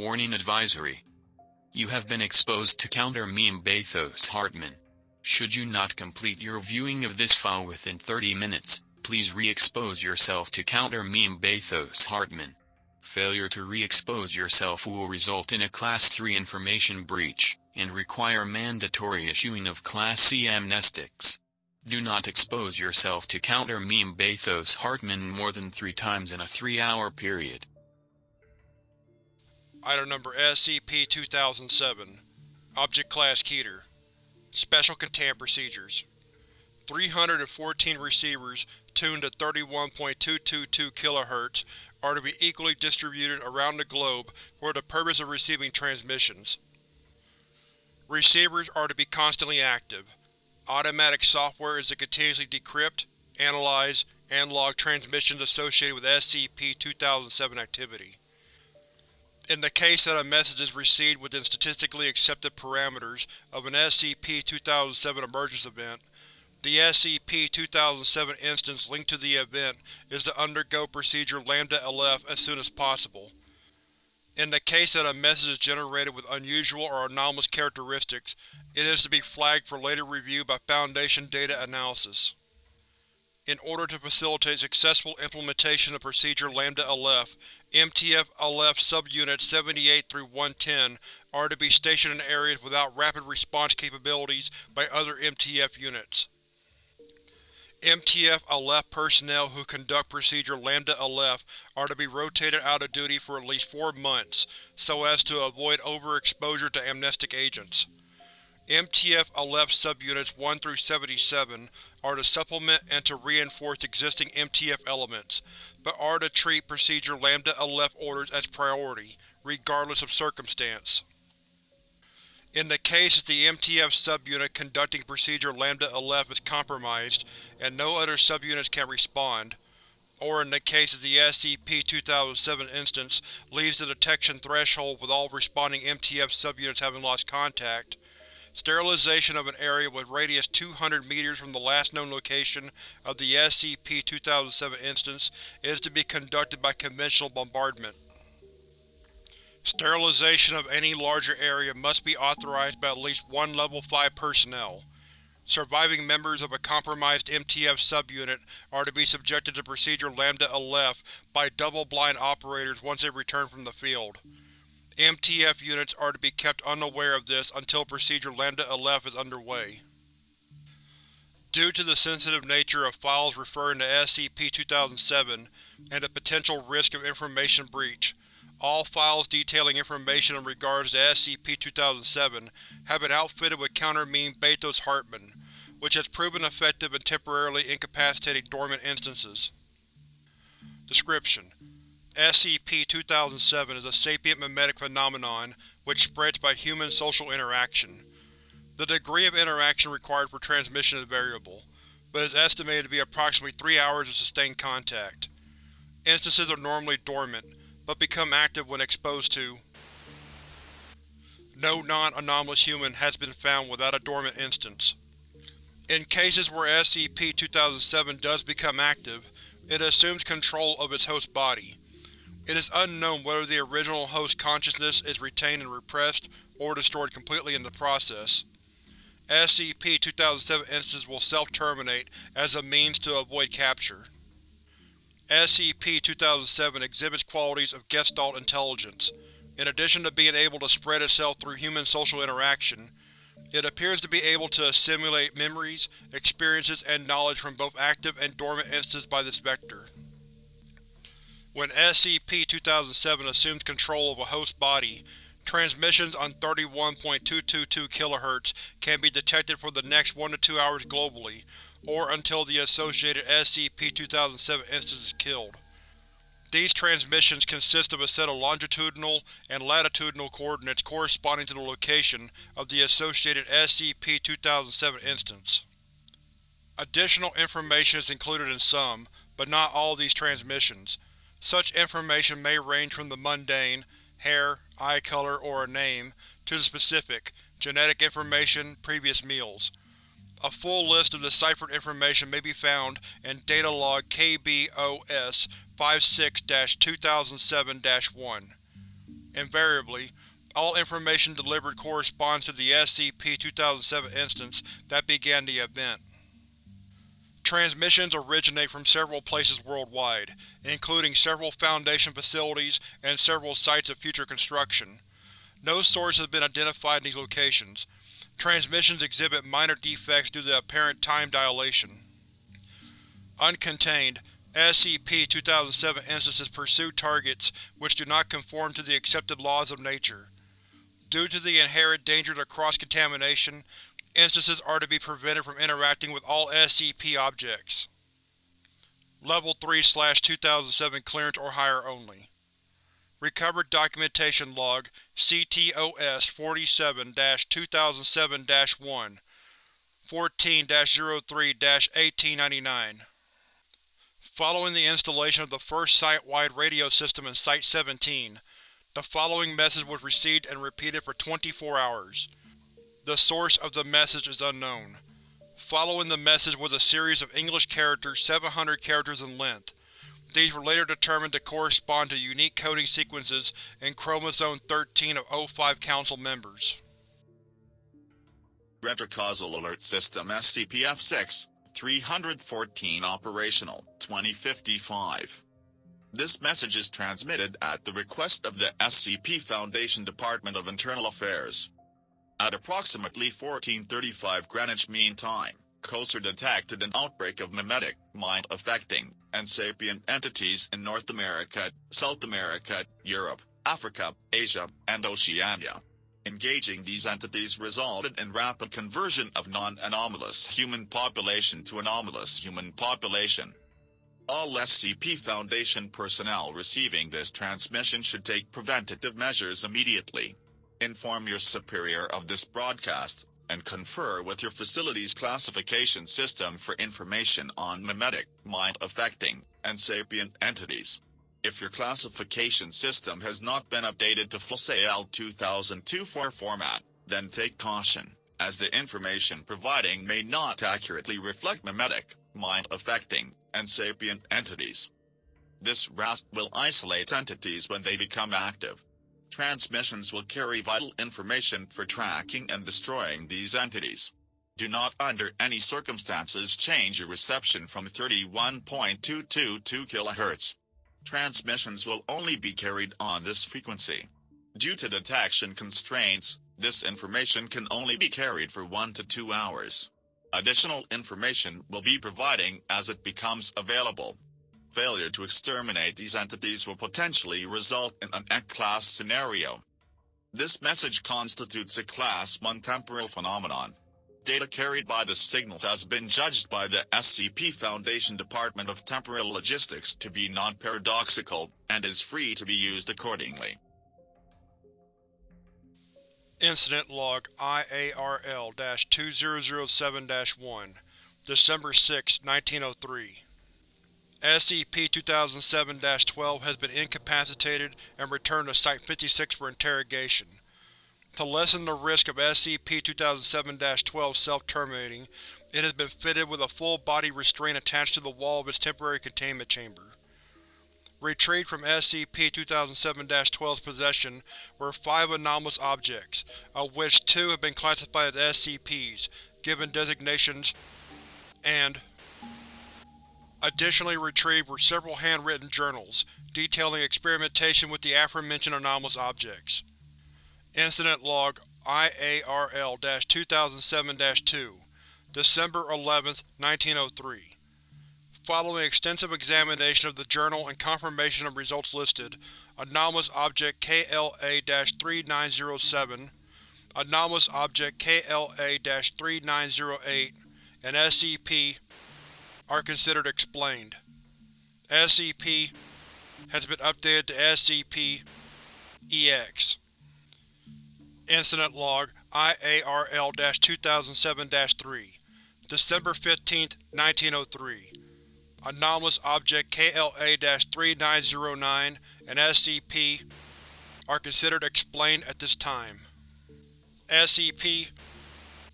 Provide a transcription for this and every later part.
Warning Advisory. You have been exposed to counter meme Bathos Hartman. Should you not complete your viewing of this file within 30 minutes, please re-expose yourself to counter meme Bathos Hartman. Failure to re-expose yourself will result in a Class 3 information breach, and require mandatory issuing of Class C amnestics. Do not expose yourself to counter meme Bathos Hartman more than three times in a three-hour period. Item number SCP-2007 Object Class Keter Special Containment Procedures 314 receivers tuned to 31.222 kHz are to be equally distributed around the globe for the purpose of receiving transmissions. Receivers are to be constantly active. Automatic software is to continuously decrypt, analyze, and log transmissions associated with SCP-2007 activity. In the case that a message is received within statistically accepted parameters of an SCP-2007 emergence event, the SCP-2007 instance linked to the event is to undergo procedure Lambda-Aleph as soon as possible. In the case that a message is generated with unusual or anomalous characteristics, it is to be flagged for later review by Foundation Data Analysis. In order to facilitate successful implementation of Procedure Lambda-Aleph, MTF-LF Subunits 78 through 110 are to be stationed in areas without rapid response capabilities by other MTF units. MTF-LF personnel who conduct Procedure Lambda-Aleph are to be rotated out of duty for at least four months, so as to avoid overexposure to amnestic agents. MTF-LF Subunits 1 through 77 are to supplement and to reinforce existing MTF elements, but are to treat Procedure Lambda-Aleph orders as priority, regardless of circumstance. In the case that the MTF subunit conducting Procedure Lambda-Aleph is compromised and no other subunits can respond, or in the case that the SCP-2007 instance leaves the detection threshold with all responding MTF subunits having lost contact, Sterilization of an area with radius 200 meters from the last known location of the SCP-2007 instance is to be conducted by conventional bombardment. Sterilization of any larger area must be authorized by at least one Level 5 personnel. Surviving members of a compromised MTF subunit are to be subjected to Procedure Lambda-Aleph by double-blind operators once they return from the field. MTF units are to be kept unaware of this until Procedure Lambda-Aleph is underway. Due to the sensitive nature of files referring to SCP-2007 and the potential risk of information breach, all files detailing information in regards to SCP-2007 have been outfitted with counter-meme Bathos Hartman, which has proven effective in temporarily incapacitating dormant instances. Description: SCP-2007 is a sapient memetic phenomenon which spreads by human social interaction. The degree of interaction required for transmission is variable, but is estimated to be approximately three hours of sustained contact. Instances are normally dormant, but become active when exposed to. No non-anomalous human has been found without a dormant instance. In cases where SCP-2007 does become active, it assumes control of its host body. It is unknown whether the original host consciousness is retained and repressed, or destroyed completely in the process. SCP-2007 instances will self-terminate as a means to avoid capture. SCP-2007 exhibits qualities of Gestalt intelligence. In addition to being able to spread itself through human social interaction, it appears to be able to assimilate memories, experiences, and knowledge from both active and dormant instances by this vector. When SCP-2007 assumes control of a host body, transmissions on 31.222 kHz can be detected for the next 1 to 2 hours globally, or until the associated SCP-2007 instance is killed. These transmissions consist of a set of longitudinal and latitudinal coordinates corresponding to the location of the associated SCP-2007 instance. Additional information is included in some, but not all of these transmissions. Such information may range from the mundane hair, eye color, or a name to the specific genetic information, previous meals. A full list of deciphered information may be found in Data Log KBOS 56-2007-1. Invariably, all information delivered corresponds to the SCP-2007 instance that began the event. Transmissions originate from several places worldwide, including several Foundation facilities and several sites of future construction. No source has been identified in these locations. Transmissions exhibit minor defects due to apparent time dilation. Uncontained, SCP-2007 instances pursue targets which do not conform to the accepted laws of nature. Due to the inherent dangers of cross-contamination, instances are to be prevented from interacting with all SCP objects. Level 3-2007 clearance or higher only. Recovered Documentation Log CTOS-47-2007-1 14-03-1899 Following the installation of the first site-wide radio system in Site-17, the following message was received and repeated for 24 hours. The source of the message is unknown. Following the message was a series of English characters 700 characters in length. These were later determined to correspond to unique coding sequences in Chromosome 13 of O5 Council members. Retrocausal Alert System SCP-F6, 314 Operational, 2055 this message is transmitted at the request of the SCP Foundation Department of Internal Affairs. At approximately 1435 Greenwich Mean Time, COSER detected an outbreak of memetic, mind-affecting, and sapient entities in North America, South America, Europe, Africa, Asia, and Oceania. Engaging these entities resulted in rapid conversion of non-anomalous human population to anomalous human population. All SCP Foundation personnel receiving this transmission should take preventative measures immediately. Inform your superior of this broadcast, and confer with your facility's classification system for information on memetic, mind-affecting, and sapient entities. If your classification system has not been updated to FLSAL 2024 format, then take caution, as the information providing may not accurately reflect memetic, mind-affecting, and sapient entities. This RASP will isolate entities when they become active. Transmissions will carry vital information for tracking and destroying these entities. Do not under any circumstances change your reception from 31.222 kHz. Transmissions will only be carried on this frequency. Due to detection constraints, this information can only be carried for 1 to 2 hours. Additional information will be providing as it becomes available. Failure to exterminate these entities will potentially result in an X-class scenario. This message constitutes a Class 1 temporal phenomenon. Data carried by the signal has been judged by the SCP Foundation Department of Temporal Logistics to be non-paradoxical, and is free to be used accordingly. Incident Log IARL-2007-1 December 6, 1903 SCP-2007-12 has been incapacitated and returned to Site-56 for interrogation. To lessen the risk of SCP-2007-12 self-terminating, it has been fitted with a full-body restraint attached to the wall of its temporary containment chamber. Retrieved from SCP-2007-12's possession were five anomalous objects, of which two have been classified as SCPs, given designations, and Additionally retrieved were several handwritten journals, detailing experimentation with the aforementioned anomalous objects. Incident Log IARL-2007-2 December 11, 1903 Following extensive examination of the journal and confirmation of results listed, anomalous object KLA-3907, anomalous object KLA-3908, and SCP are considered explained. SCP has been updated to SCP-EX. Incident Log IARL-2007-3 December 15, 1903 Anomalous Object KLA-3909 and SCP are considered explained at this time. SCP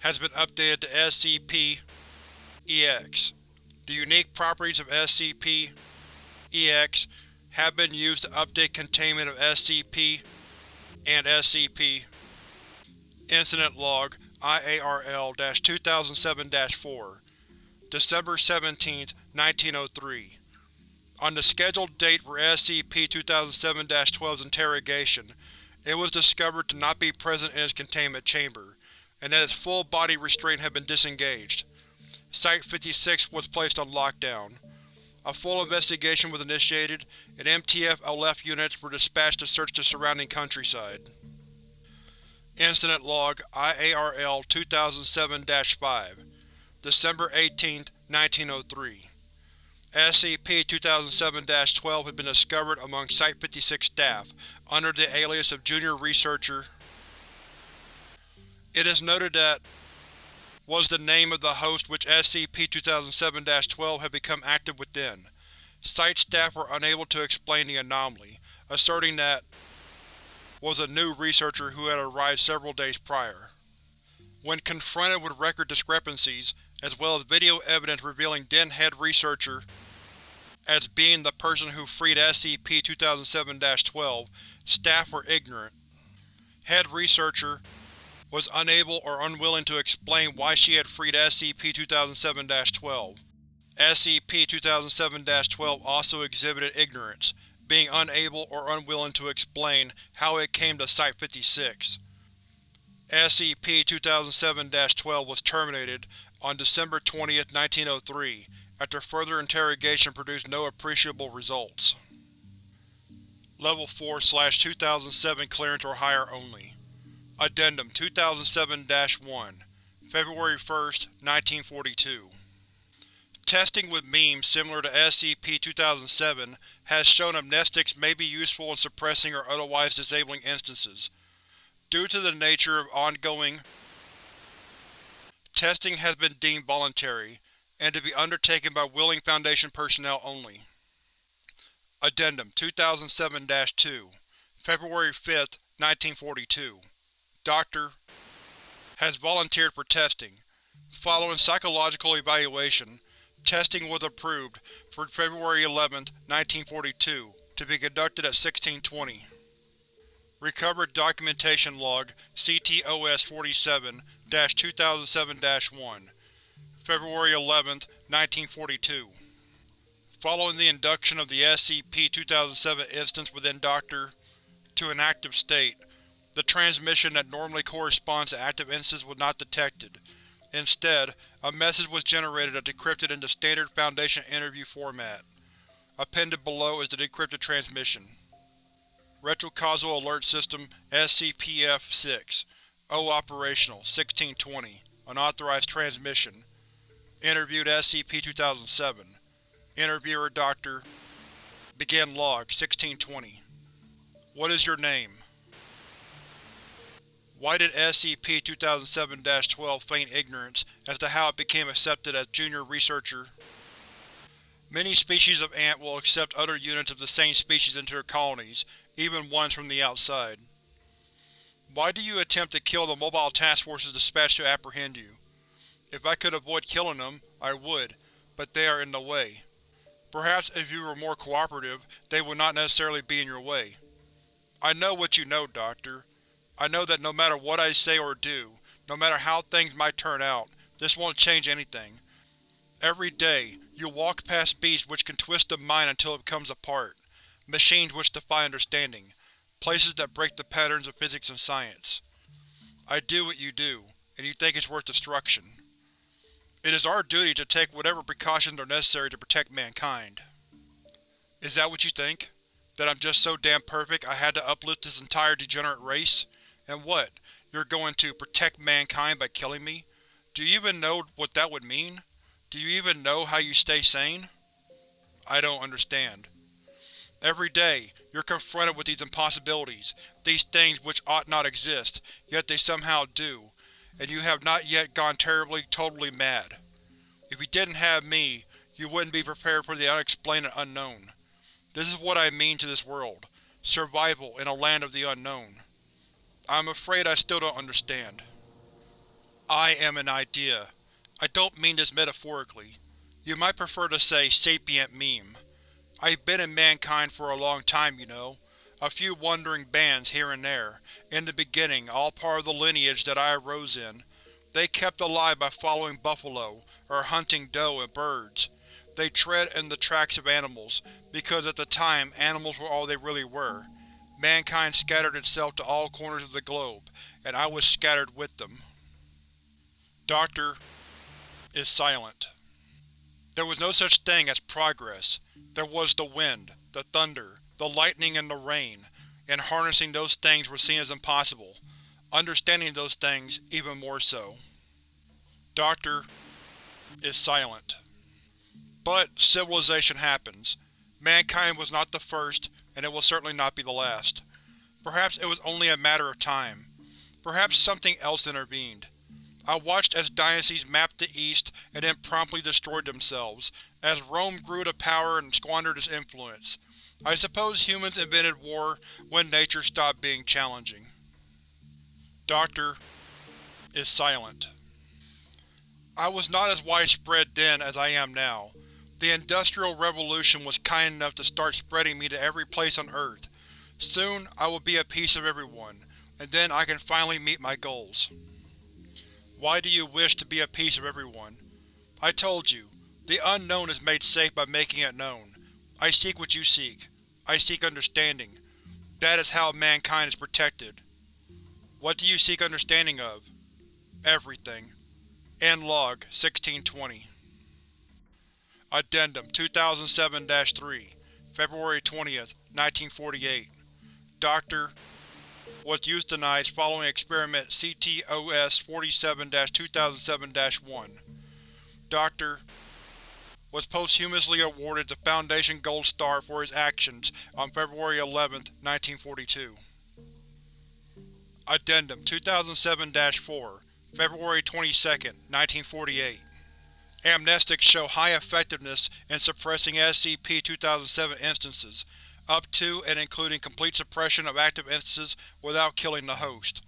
has been updated to SCP-EX. The unique properties of SCP-EX have been used to update containment of SCP and SCP Incident Log IARL-2007-4 December 17, 1903 On the scheduled date for SCP-2007-12's interrogation, it was discovered to not be present in its containment chamber, and that its full body restraint had been disengaged. Site-56 was placed on lockdown. A full investigation was initiated, and MTF-LF units were dispatched to search the surrounding countryside. Incident Log IARL-2007-5 December 18, 1903 SCP-2007-12 had been discovered among Site-56 staff, under the alias of Junior Researcher. It is noted that was the name of the host which SCP-2007-12 had become active within. Site staff were unable to explain the anomaly, asserting that was a new researcher who had arrived several days prior. When confronted with record discrepancies, as well as video evidence revealing then head researcher as being the person who freed SCP-2007-12, staff were ignorant. Head researcher was unable or unwilling to explain why she had freed SCP-2007-12. SCP-2007-12 also exhibited ignorance, being unable or unwilling to explain how it came to Site-56. SCP-2007-12 was terminated on December 20, 1903, after further interrogation produced no appreciable results. Level 4-2007 clearance or higher only. Addendum 2007-1 February 1, 1942 Testing with memes similar to SCP-2007 has shown amnestics may be useful in suppressing or otherwise disabling instances. Due to the nature of ongoing testing has been deemed voluntary, and to be undertaken by willing Foundation personnel only. Addendum 2007-2 February 5, 1942 Dr. has volunteered for testing. Following psychological evaluation, testing was approved for February 11, 1942, to be conducted at 1620. Recovered Documentation Log CTOS-47-2007-1 February 11, 1942 Following the induction of the SCP-2007 instance within Dr. to an active state, the transmission that normally corresponds to active instances was not detected. Instead, a message was generated that decrypted into standard Foundation interview format. Appended below is the decrypted transmission. Retrocausal Alert System SCP-F6 O operational 1620 Unauthorized transmission Interviewed SCP-2007 Interviewer Dr. Begin Log 1620 What is your name? Why did SCP-2007-12 feign ignorance as to how it became accepted as Junior Researcher? Many species of ant will accept other units of the same species into their colonies, even ones from the outside. Why do you attempt to kill the mobile task forces dispatched to apprehend you? If I could avoid killing them, I would, but they are in the way. Perhaps if you were more cooperative, they would not necessarily be in your way. I know what you know, Doctor. I know that no matter what I say or do, no matter how things might turn out, this won't change anything. Every day, you walk past beasts which can twist the mind until it comes apart, machines which defy understanding, places that break the patterns of physics and science. I do what you do, and you think it's worth destruction. It is our duty to take whatever precautions are necessary to protect mankind. Is that what you think? That I'm just so damn perfect I had to uplift this entire degenerate race? And what, you're going to protect mankind by killing me? Do you even know what that would mean? Do you even know how you stay sane? I don't understand. Every day, you're confronted with these impossibilities, these things which ought not exist, yet they somehow do, and you have not yet gone terribly, totally mad. If you didn't have me, you wouldn't be prepared for the unexplained and unknown. This is what I mean to this world. Survival in a land of the unknown. I'm afraid I still don't understand. I am an idea. I don't mean this metaphorically. You might prefer to say sapient meme. I've been in mankind for a long time, you know. a few wandering bands here and there, in the beginning all part of the lineage that I arose in. They kept alive by following buffalo, or hunting doe and birds. They tread in the tracks of animals, because at the time animals were all they really were. Mankind scattered itself to all corners of the globe, and I was scattered with them. Doctor is silent. There was no such thing as progress. There was the wind, the thunder, the lightning and the rain, and harnessing those things was seen as impossible. Understanding those things, even more so. Doctor is silent. But civilization happens. Mankind was not the first, and it will certainly not be the last. Perhaps it was only a matter of time. Perhaps something else intervened. I watched as dynasties mapped the East and then promptly destroyed themselves, as Rome grew to power and squandered its influence. I suppose humans invented war when nature stopped being challenging. Doctor is silent. I was not as widespread then as I am now. The Industrial Revolution was kind enough to start spreading me to every place on Earth. Soon, I will be a piece of everyone, and then I can finally meet my goals. Why do you wish to be a piece of everyone? I told you, the unknown is made safe by making it known. I seek what you seek. I seek understanding. That is how mankind is protected. What do you seek understanding of? Everything. End Log 1620 Addendum 2007-3 February 20, 1948 Dr. was euthanized following experiment CTOS-47-2007-1. Dr. was posthumously awarded the Foundation Gold Star for his actions on February 11, 1942. Addendum 2007-4 February 22, 1948 Amnestics show high effectiveness in suppressing SCP-2007 instances, up to and including complete suppression of active instances without killing the host.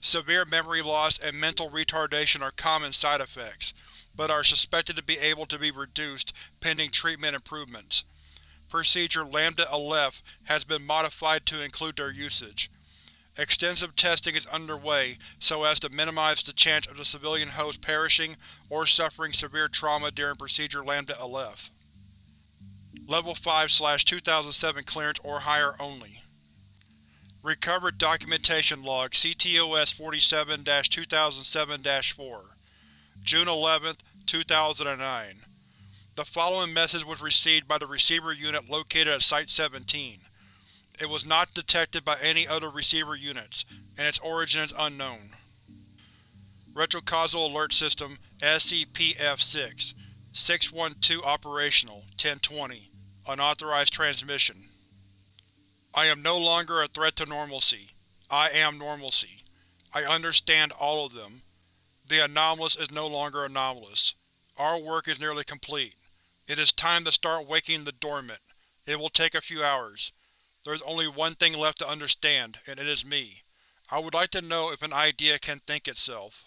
Severe memory loss and mental retardation are common side effects, but are suspected to be able to be reduced pending treatment improvements. Procedure Lambda Aleph has been modified to include their usage. Extensive testing is underway so as to minimize the chance of the civilian host perishing or suffering severe trauma during Procedure Lambda Aleph. Level 5-2007 clearance or higher only. Recovered Documentation Log CTOS-47-2007-4 June 11, 2009 The following message was received by the receiver unit located at Site-17. It was not detected by any other receiver units, and its origin is unknown. Retrocausal Alert System SCP-F6 612 Operational 1020 Unauthorized Transmission I am no longer a threat to normalcy. I am normalcy. I understand all of them. The anomalous is no longer anomalous. Our work is nearly complete. It is time to start waking the dormant. It will take a few hours. There is only one thing left to understand, and it is me. I would like to know if an idea can think itself.